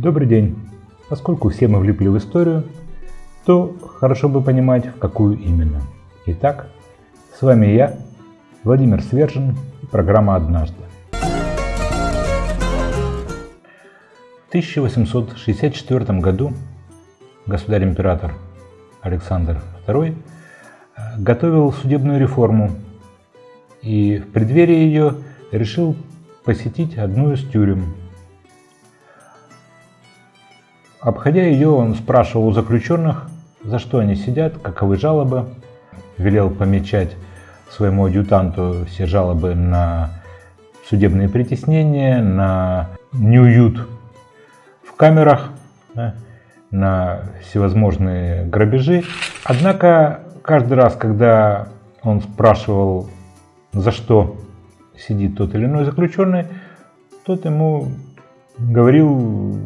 Добрый день! Поскольку все мы влипли в историю, то хорошо бы понимать, в какую именно. Итак, с вами я, Владимир Свержин и программа «Однажды». В 1864 году государь-император Александр II э, готовил судебную реформу и в преддверии ее решил посетить одну из тюрем Обходя ее, он спрашивал у заключенных, за что они сидят, каковы жалобы, велел помечать своему адъютанту все жалобы на судебные притеснения, на неуют в камерах, на всевозможные грабежи. Однако каждый раз, когда он спрашивал, за что сидит тот или иной заключенный, тот ему говорил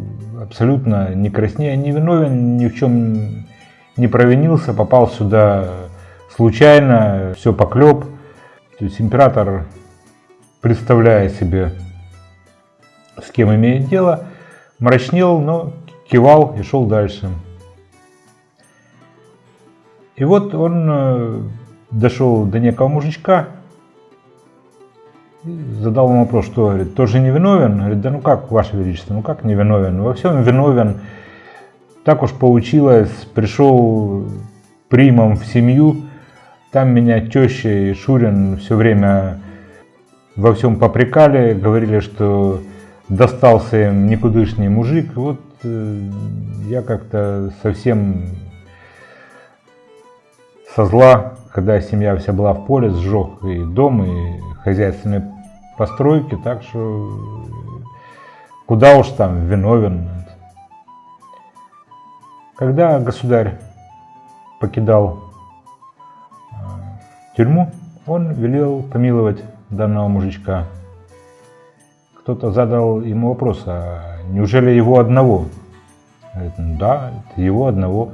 абсолютно не краснея, не виновен, ни в чем не провинился, попал сюда случайно, все поклеп. То есть император, представляя себе, с кем имеет дело, мрачнел, но кивал и шел дальше. И вот он э, дошел до некого мужичка, задал ему вопрос, что, говорит, тоже не виновен? Говорит, да ну как, Ваше Величество, ну как не виновен? Во всем виновен. Так уж получилось, пришел примом в семью, там меня теща и Шурин все время во всем попрекали, говорили, что достался им никудышний мужик. Вот э, я как-то совсем со зла, когда семья вся была в поле, сжег и дом, и хозяйственные постройки, так что куда уж там виновен. Когда государь покидал э, тюрьму, он велел помиловать данного мужичка. Кто-то задал ему вопрос, а неужели его одного? Говорит, ну да, это его одного.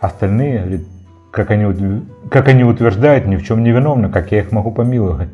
Остальные, говорит, как они, как они утверждают, ни в чем не виновны, как я их могу помиловать.